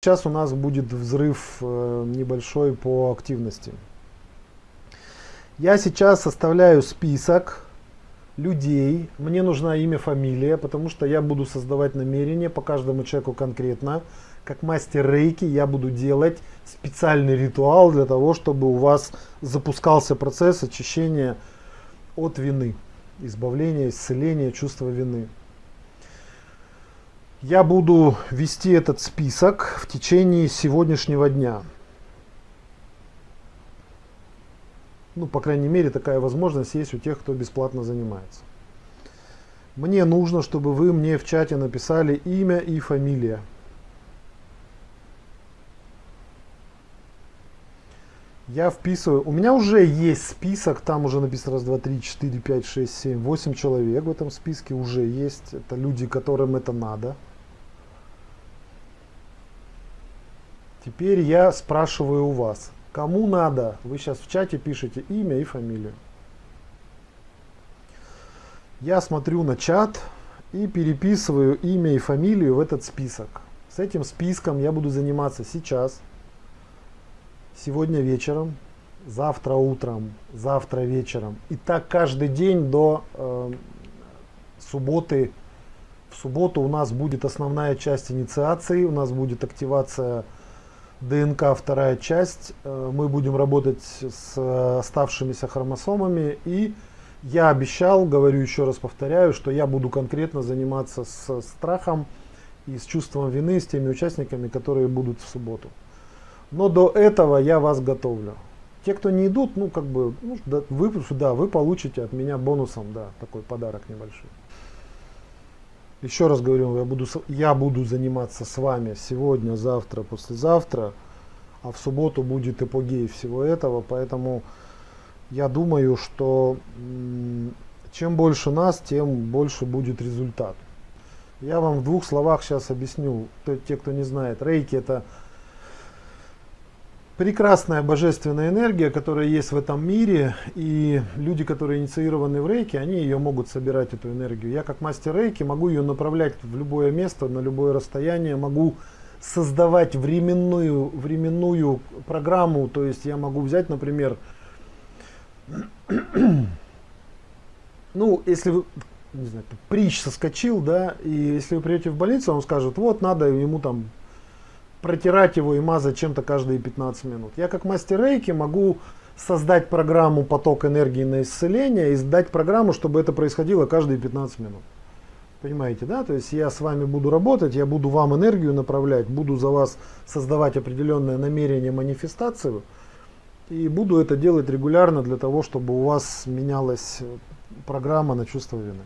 Сейчас у нас будет взрыв э, небольшой по активности. Я сейчас составляю список людей. Мне нужна имя, фамилия, потому что я буду создавать намерение по каждому человеку конкретно. Как мастер рейки я буду делать специальный ритуал для того, чтобы у вас запускался процесс очищения от вины, избавления, исцеления чувства вины. Я буду вести этот список в течение сегодняшнего дня. Ну, по крайней мере, такая возможность есть у тех, кто бесплатно занимается. Мне нужно, чтобы вы мне в чате написали имя и фамилия. Я вписываю. У меня уже есть список, там уже написано раз, два, три, четыре, пять, шесть, семь, восемь человек в этом списке уже есть. Это люди, которым это надо. Теперь я спрашиваю у вас, кому надо, вы сейчас в чате пишете имя и фамилию. Я смотрю на чат и переписываю имя и фамилию в этот список. С этим списком я буду заниматься сейчас, сегодня вечером, завтра утром, завтра вечером. И так каждый день до э, субботы. В субботу у нас будет основная часть инициации, у нас будет активация ДНК вторая часть. Э, мы будем работать с оставшимися хромосомами. И я обещал, говорю еще раз повторяю, что я буду конкретно заниматься с страхом и с чувством вины, с теми участниками, которые будут в субботу. Но до этого я вас готовлю. Те, кто не идут, ну как бы, ну, да, вы, да, вы получите от меня бонусом, да, такой подарок небольшой. Еще раз говорю, я буду, я буду заниматься с вами сегодня, завтра, послезавтра, а в субботу будет эпогей всего этого, поэтому я думаю, что чем больше нас, тем больше будет результат. Я вам в двух словах сейчас объясню, те, кто не знает. Рейки это прекрасная божественная энергия, которая есть в этом мире, и люди, которые инициированы в рейке, они ее могут собирать, эту энергию. Я как мастер рейки могу ее направлять в любое место, на любое расстояние, могу создавать временную, временную программу, то есть я могу взять, например, ну, если вы, не знаю, притч соскочил, да, и если вы придете в больницу, он скажет, вот, надо ему там протирать его и мазать чем-то каждые 15 минут. Я как мастер рейки могу создать программу поток энергии на исцеление и сдать программу, чтобы это происходило каждые 15 минут. Понимаете, да? То есть я с вами буду работать, я буду вам энергию направлять, буду за вас создавать определенное намерение, манифестацию. И буду это делать регулярно для того, чтобы у вас менялась программа на чувство вины.